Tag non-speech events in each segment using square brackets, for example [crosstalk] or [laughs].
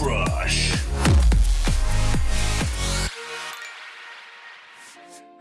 Rush.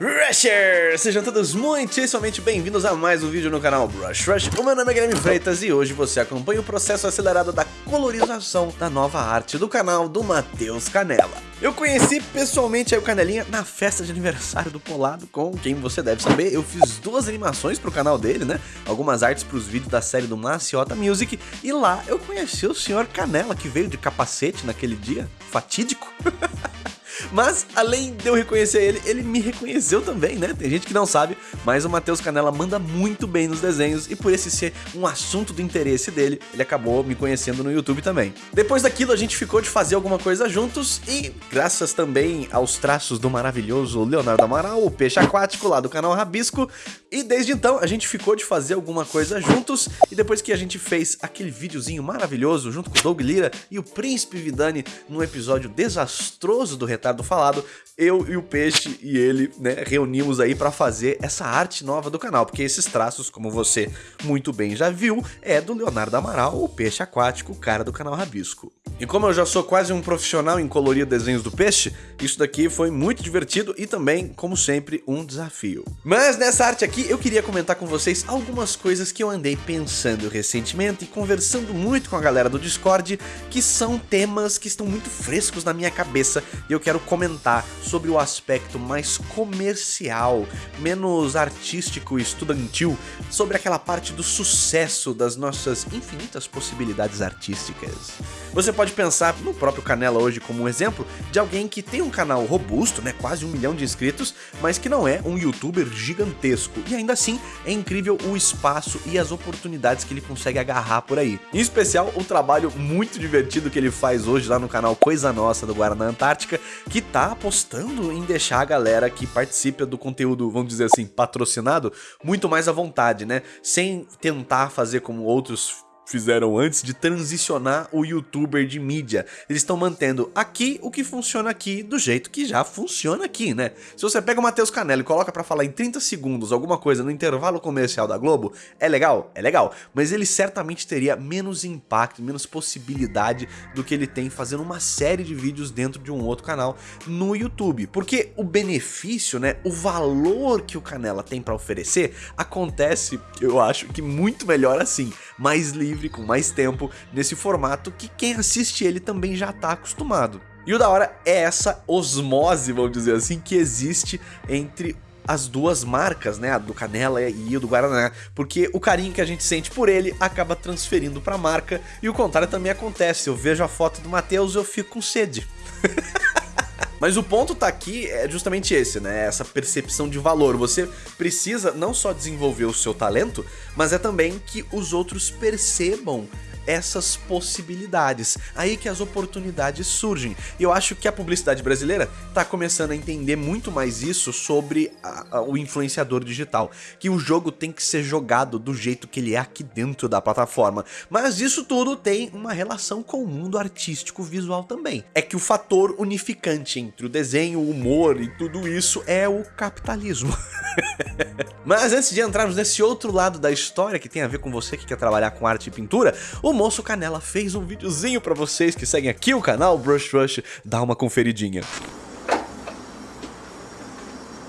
Rushers! Sejam todos muitíssimamente bem-vindos a mais um vídeo no canal Brush Rush. O meu nome é Guilherme Freitas e hoje você acompanha o processo acelerado da colorização da nova arte do canal do Matheus Canela. Eu conheci pessoalmente o Canelinha na festa de aniversário do Polado, com quem você deve saber, eu fiz duas animações pro canal dele, né? Algumas artes pros vídeos da série do Maciota Music, e lá eu conheci o senhor Canela, que veio de capacete naquele dia fatídico. [laughs] Mas, além de eu reconhecer ele, ele me reconheceu também, né? Tem gente que não sabe, mas o Matheus Canela manda muito bem nos desenhos e por esse ser um assunto do interesse dele, ele acabou me conhecendo no YouTube também. Depois daquilo, a gente ficou de fazer alguma coisa juntos e, graças também aos traços do maravilhoso Leonardo Amaral, o peixe aquático lá do canal Rabisco, e desde então a gente ficou de fazer alguma coisa juntos e depois que a gente fez aquele videozinho maravilhoso junto com o Doug Lira e o Príncipe Vidani num episódio desastroso do Retardo falado, eu e o Peixe e ele, né, reunimos aí para fazer essa arte nova do canal, porque esses traços, como você muito bem já viu, é do Leonardo Amaral, o peixe aquático, o cara do canal Rabisco. E como eu já sou quase um profissional em colorir desenhos do peixe, isso daqui foi muito divertido e também, como sempre, um desafio. Mas nessa arte aqui eu queria comentar com vocês algumas coisas que eu andei pensando recentemente e conversando muito com a galera do Discord, que são temas que estão muito frescos na minha cabeça e eu quero comentar sobre o aspecto mais comercial, menos artístico e estudantil, sobre aquela parte do sucesso das nossas infinitas possibilidades artísticas. Você pode pensar no próprio Canela hoje como um exemplo de alguém que tem um canal robusto, né, quase um milhão de inscritos, mas que não é um youtuber gigantesco, e ainda assim é incrível o espaço e as oportunidades que ele consegue agarrar por aí. Em especial o trabalho muito divertido que ele faz hoje lá no canal Coisa Nossa do Guaraná Antártica, que tá apostando em deixar a galera que participa do conteúdo, vamos dizer assim, patrocinado, muito mais à vontade, né? Sem tentar fazer como outros fizeram antes de transicionar o youtuber de mídia. Eles estão mantendo aqui o que funciona aqui do jeito que já funciona aqui, né? Se você pega o Matheus Canello e coloca pra falar em 30 segundos alguma coisa no intervalo comercial da Globo, é legal? É legal. Mas ele certamente teria menos impacto, menos possibilidade do que ele tem fazendo uma série de vídeos dentro de um outro canal no YouTube. Porque o benefício, né, o valor que o Canela tem pra oferecer, acontece, eu acho que muito melhor assim, mais livre com mais tempo, nesse formato que quem assiste ele também já está acostumado. E o da hora é essa osmose, vamos dizer assim, que existe entre as duas marcas, né, a do Canela e o do Guaraná, porque o carinho que a gente sente por ele acaba transferindo para a marca e o contrário também acontece, eu vejo a foto do Matheus e eu fico com sede. [laughs] Mas o ponto tá aqui é justamente esse, né? Essa percepção de valor. Você precisa não só desenvolver o seu talento, mas é também que os outros percebam essas possibilidades. Aí que as oportunidades surgem. E eu acho que a publicidade brasileira está começando a entender muito mais isso sobre a, a, o influenciador digital. Que o jogo tem que ser jogado do jeito que ele é aqui dentro da plataforma. Mas isso tudo tem uma relação com o mundo artístico visual também. É que o fator unificante entre o desenho, o humor e tudo isso é o capitalismo. [laughs] Mas antes de entrarmos nesse outro lado da história que tem a ver com você que quer trabalhar com arte e pintura, o Moço Canela fez um videozinho pra vocês que seguem aqui o canal Brush Rush, dá uma conferidinha.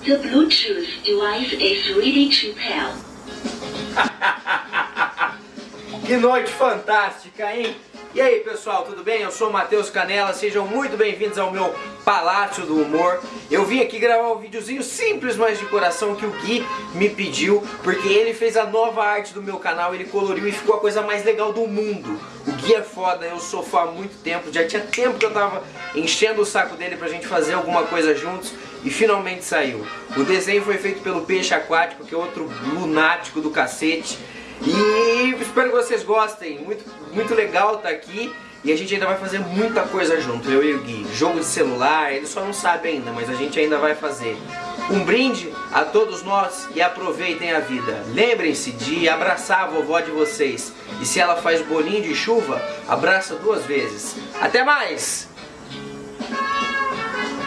The Bluetooth device is ready to pair. [laughs] que noite fantástica, hein? E aí pessoal, tudo bem? Eu sou o Matheus Canela, sejam muito bem-vindos ao meu Palácio do Humor. Eu vim aqui gravar um videozinho simples, mas de coração que o Gui me pediu, porque ele fez a nova arte do meu canal, ele coloriu e ficou a coisa mais legal do mundo. O Gui é foda, eu sou fã há muito tempo, já tinha tempo que eu tava enchendo o saco dele pra gente fazer alguma coisa juntos e finalmente saiu. O desenho foi feito pelo Peixe Aquático, que é outro lunático do cacete. E espero que vocês gostem, muito, muito legal tá aqui e a gente ainda vai fazer muita coisa junto, eu e o Gui. Jogo de celular, ele só não sabe ainda, mas a gente ainda vai fazer. Um brinde a todos nós e aproveitem a vida. Lembrem-se de abraçar a vovó de vocês. E se ela faz bolinho de chuva, abraça duas vezes. Até mais!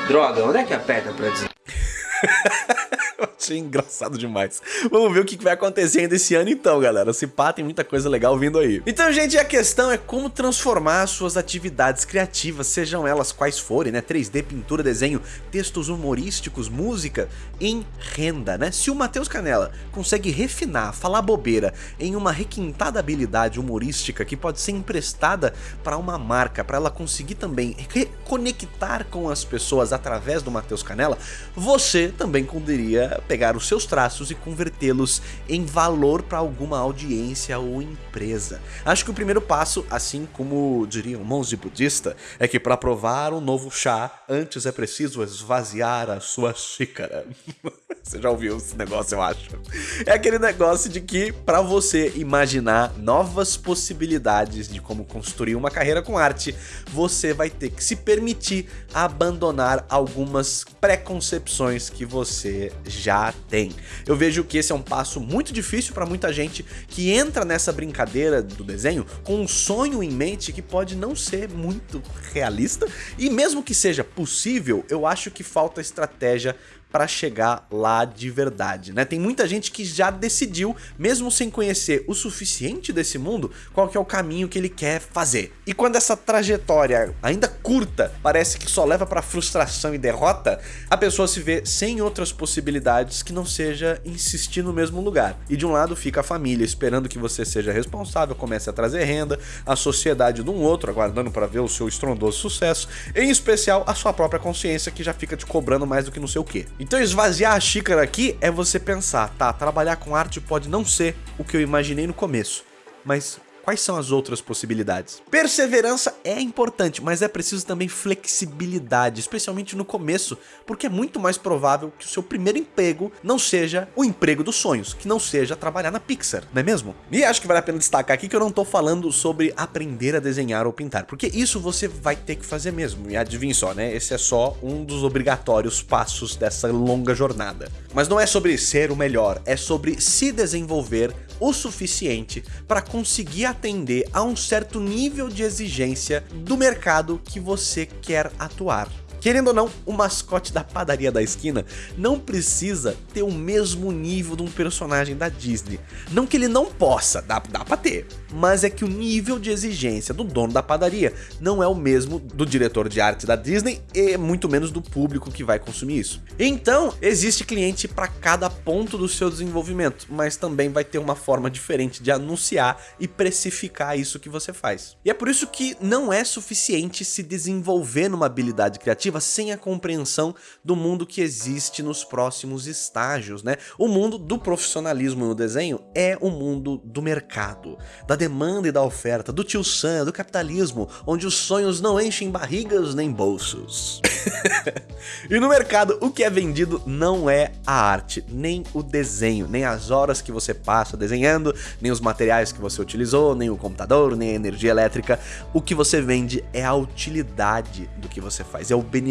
Droga, onde é que aperta pra dizer? [laughs] [laughs] achei engraçado demais. Vamos ver o que vai acontecer ainda esse ano então, galera. Se pá, tem muita coisa legal vindo aí. Então, gente, a questão é como transformar suas atividades criativas, sejam elas quais forem, né? 3D, pintura, desenho, textos humorísticos, música, em renda, né? Se o Matheus Canela consegue refinar, falar bobeira em uma requintada habilidade humorística que pode ser emprestada para uma marca, para ela conseguir também reconectar com as pessoas através do Matheus Canela, você também poderia pegar os seus traços e convertê-los em valor para alguma audiência ou empresa. Acho que o primeiro passo, assim como diria um monge budista, é que para provar um novo chá, antes é preciso esvaziar a sua xícara. [laughs] Você já ouviu esse negócio, eu acho. É aquele negócio de que para você imaginar novas possibilidades de como construir uma carreira com arte, você vai ter que se permitir abandonar algumas preconcepções que você já tem. Eu vejo que esse é um passo muito difícil para muita gente que entra nessa brincadeira do desenho com um sonho em mente que pode não ser muito realista e mesmo que seja possível, eu acho que falta estratégia para chegar lá de verdade, né? Tem muita gente que já decidiu, mesmo sem conhecer o suficiente desse mundo, qual que é o caminho que ele quer fazer. E quando essa trajetória, ainda curta, parece que só leva para frustração e derrota, a pessoa se vê sem outras possibilidades que não seja insistir no mesmo lugar. E de um lado fica a família esperando que você seja responsável, comece a trazer renda, a sociedade de um outro aguardando para ver o seu estrondoso sucesso, em especial a sua própria consciência que já fica te cobrando mais do que não sei o que. Então esvaziar a xícara aqui é você pensar, tá, trabalhar com arte pode não ser o que eu imaginei no começo, mas Quais são as outras possibilidades? Perseverança é importante, mas é preciso também flexibilidade, especialmente no começo, porque é muito mais provável que o seu primeiro emprego não seja o emprego dos sonhos, que não seja trabalhar na Pixar, não é mesmo? E acho que vale a pena destacar aqui que eu não tô falando sobre aprender a desenhar ou pintar, porque isso você vai ter que fazer mesmo, e adivinhe só, né? Esse é só um dos obrigatórios passos dessa longa jornada. Mas não é sobre ser o melhor, é sobre se desenvolver o suficiente para conseguir atender a um certo nível de exigência do mercado que você quer atuar. Querendo ou não, o mascote da padaria da esquina não precisa ter o mesmo nível de um personagem da Disney. Não que ele não possa, dá, dá pra ter. Mas é que o nível de exigência do dono da padaria não é o mesmo do diretor de arte da Disney e muito menos do público que vai consumir isso. Então, existe cliente para cada ponto do seu desenvolvimento, mas também vai ter uma forma diferente de anunciar e precificar isso que você faz. E é por isso que não é suficiente se desenvolver numa habilidade criativa sem a compreensão do mundo que existe nos próximos estágios, né? O mundo do profissionalismo no desenho é o mundo do mercado, da demanda e da oferta, do tio Sam, do capitalismo, onde os sonhos não enchem barrigas nem bolsos. [laughs] e no mercado, o que é vendido não é a arte, nem o desenho, nem as horas que você passa desenhando, nem os materiais que você utilizou, nem o computador, nem a energia elétrica. O que você vende é a utilidade do que você faz, é o benefício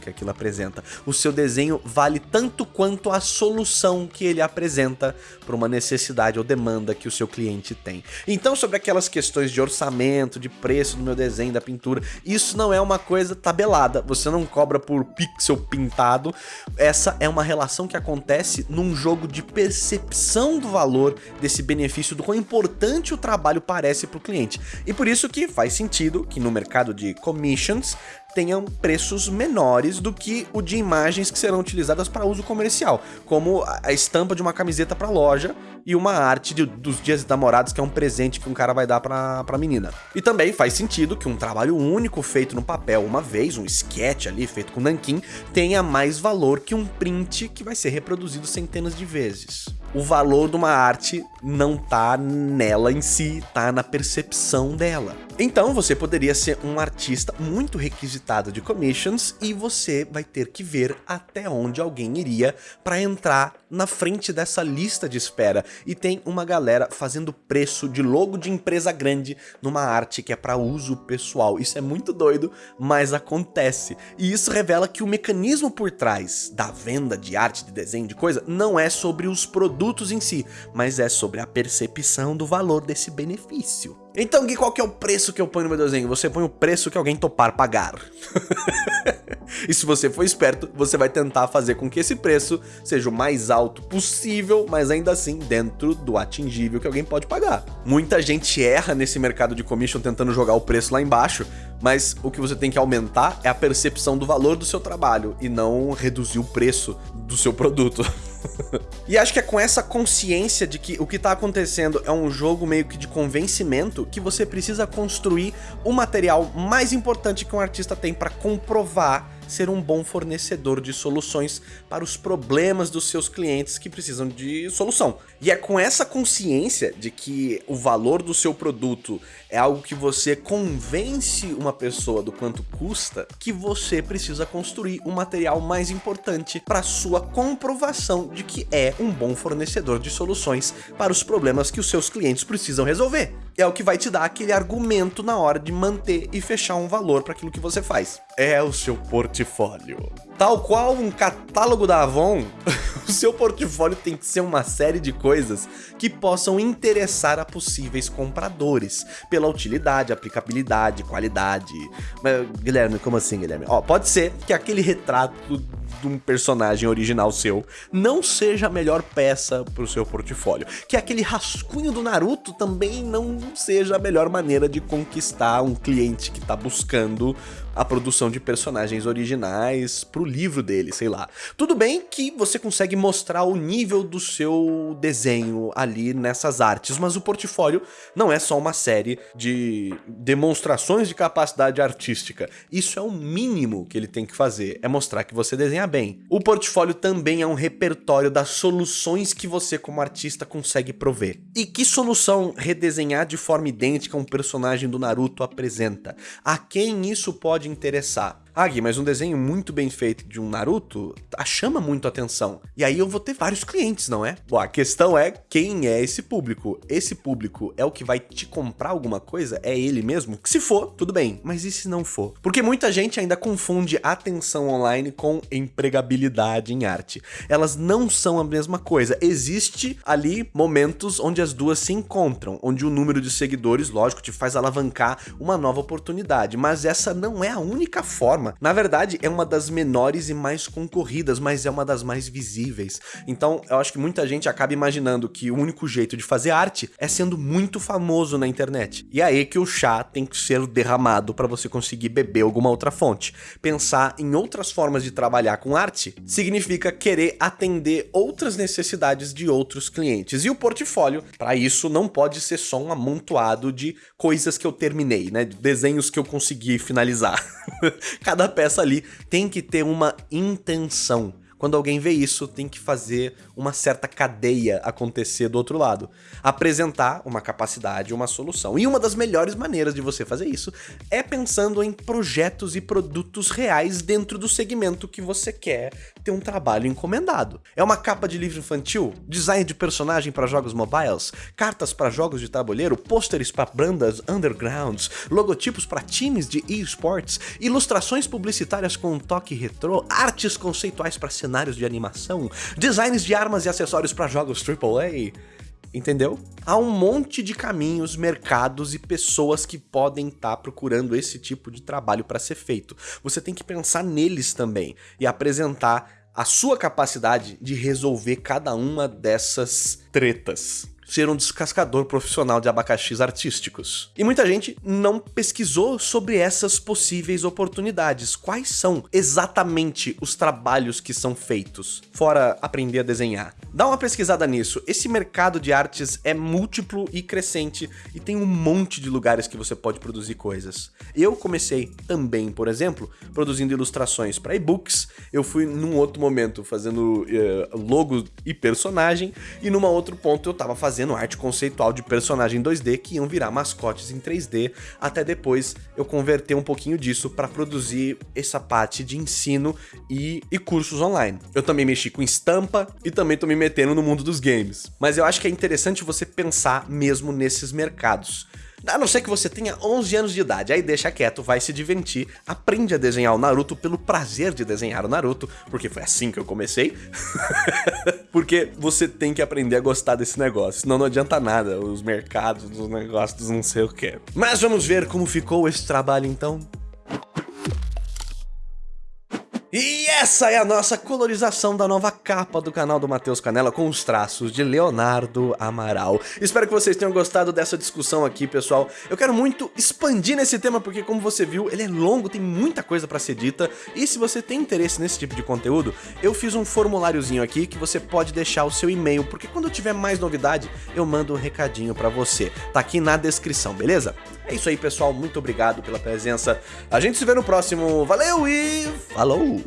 que aquilo apresenta. O seu desenho vale tanto quanto a solução que ele apresenta para uma necessidade ou demanda que o seu cliente tem. Então, sobre aquelas questões de orçamento, de preço do meu desenho, da pintura, isso não é uma coisa tabelada. Você não cobra por pixel pintado. Essa é uma relação que acontece num jogo de percepção do valor desse benefício, do quão importante o trabalho parece para o cliente. E por isso que faz sentido que no mercado de commissions tenham preços menores do que o de imagens que serão utilizadas para uso comercial, como a estampa de uma camiseta para loja e uma arte de, dos dias namorados que é um presente que um cara vai dar para a menina. E também faz sentido que um trabalho único feito no papel uma vez, um sketch ali feito com nanquim, tenha mais valor que um print que vai ser reproduzido centenas de vezes o valor de uma arte não tá nela em si, tá na percepção dela. Então você poderia ser um artista muito requisitado de commissions e você vai ter que ver até onde alguém iria para entrar na frente dessa lista de espera. E tem uma galera fazendo preço de logo de empresa grande numa arte que é para uso pessoal. Isso é muito doido, mas acontece. E isso revela que o mecanismo por trás da venda de arte, de desenho, de coisa, não é sobre os produtos em si, mas é sobre sobre a percepção do valor desse benefício. Então, Gui, qual que é o preço que eu ponho no meu desenho? Você põe o preço que alguém topar pagar. [laughs] e se você for esperto, você vai tentar fazer com que esse preço seja o mais alto possível, mas ainda assim dentro do atingível que alguém pode pagar. Muita gente erra nesse mercado de commission tentando jogar o preço lá embaixo, mas o que você tem que aumentar é a percepção do valor do seu trabalho e não reduzir o preço do seu produto. [laughs] [laughs] e acho que é com essa consciência de que o que está acontecendo é um jogo meio que de convencimento que você precisa construir o material mais importante que um artista tem para comprovar ser um bom fornecedor de soluções para os problemas dos seus clientes que precisam de solução. E é com essa consciência de que o valor do seu produto é algo que você convence uma pessoa do quanto custa, que você precisa construir o um material mais importante para sua comprovação de que é um bom fornecedor de soluções para os problemas que os seus clientes precisam resolver. É o que vai te dar aquele argumento na hora de manter e fechar um valor para aquilo que você faz. É o seu portfólio. Tal qual um catálogo da Avon, [laughs] o seu portfólio tem que ser uma série de coisas que possam interessar a possíveis compradores, pela utilidade, aplicabilidade, qualidade. Mas, Guilherme, como assim, Guilherme? Ó, pode ser que aquele retrato de um personagem original seu não seja a melhor peça para o seu portfólio. Que aquele rascunho do Naruto também não seja a melhor maneira de conquistar um cliente que está buscando a produção de personagens originais pro livro dele, sei lá. Tudo bem que você consegue mostrar o nível do seu desenho ali nessas artes, mas o portfólio não é só uma série de demonstrações de capacidade artística. Isso é o mínimo que ele tem que fazer, é mostrar que você desenha bem. O portfólio também é um repertório das soluções que você como artista consegue prover. E que solução redesenhar de forma idêntica um personagem do Naruto apresenta? A quem isso pode interessar? Ah, mas um desenho muito bem feito de um Naruto chama muito atenção. E aí eu vou ter vários clientes, não é? Bom, a questão é quem é esse público? Esse público é o que vai te comprar alguma coisa? É ele mesmo? Se for, tudo bem. Mas e se não for? Porque muita gente ainda confunde atenção online com empregabilidade em arte. Elas não são a mesma coisa. Existe ali momentos onde as duas se encontram, onde o número de seguidores, lógico, te faz alavancar uma nova oportunidade. Mas essa não é a única forma Na verdade, é uma das menores e mais concorridas, mas é uma das mais visíveis. Então, eu acho que muita gente acaba imaginando que o único jeito de fazer arte é sendo muito famoso na internet. E é aí que o chá tem que ser derramado para você conseguir beber alguma outra fonte. Pensar em outras formas de trabalhar com arte significa querer atender outras necessidades de outros clientes. E o portfólio, para isso, não pode ser só um amontoado de coisas que eu terminei, né? Desenhos que eu consegui finalizar. [laughs] Cada peça ali tem que ter uma intenção. Quando alguém vê isso, tem que fazer uma certa cadeia acontecer do outro lado. Apresentar uma capacidade, uma solução. E uma das melhores maneiras de você fazer isso é pensando em projetos e produtos reais dentro do segmento que você quer ter um trabalho encomendado. É uma capa de livro infantil, design de personagem para jogos mobiles, cartas para jogos de tabuleiro, pôsteres para bandas undergrounds, logotipos para times de esports, ilustrações publicitárias com um toque retrô, artes conceituais para cenários de animação, designs de armas e acessórios para jogos AAA. Entendeu? Há um monte de caminhos, mercados e pessoas que podem estar tá procurando esse tipo de trabalho para ser feito. Você tem que pensar neles também e apresentar a sua capacidade de resolver cada uma dessas tretas ser um descascador profissional de abacaxis artísticos. E muita gente não pesquisou sobre essas possíveis oportunidades. Quais são exatamente os trabalhos que são feitos, fora aprender a desenhar? Dá uma pesquisada nisso. Esse mercado de artes é múltiplo e crescente e tem um monte de lugares que você pode produzir coisas. Eu comecei também, por exemplo, produzindo ilustrações para e-books. Eu fui num outro momento fazendo uh, logo e personagem e numa outro ponto eu tava fazendo fazendo arte conceitual de personagem 2D que iam virar mascotes em 3D, até depois eu converter um pouquinho disso para produzir essa parte de ensino e, e cursos online. Eu também mexi com estampa e também tô me metendo no mundo dos games. Mas eu acho que é interessante você pensar mesmo nesses mercados. A não ser que você tenha 11 anos de idade, aí deixa quieto, vai se divertir, aprende a desenhar o Naruto pelo prazer de desenhar o Naruto, porque foi assim que eu comecei. [laughs] porque você tem que aprender a gostar desse negócio, senão não adianta nada, os mercados, os negócios, não sei o que. Mas vamos ver como ficou esse trabalho então? E essa é a nossa colorização da nova capa do canal do Matheus Canela com os traços de Leonardo Amaral. Espero que vocês tenham gostado dessa discussão aqui, pessoal. Eu quero muito expandir nesse tema porque, como você viu, ele é longo, tem muita coisa pra ser dita. E se você tem interesse nesse tipo de conteúdo, eu fiz um formuláriozinho aqui que você pode deixar o seu e-mail, porque quando tiver mais novidade, eu mando um recadinho pra você. Tá aqui na descrição, beleza? É isso aí, pessoal. Muito obrigado pela presença. A gente se vê no próximo. Valeu e falou!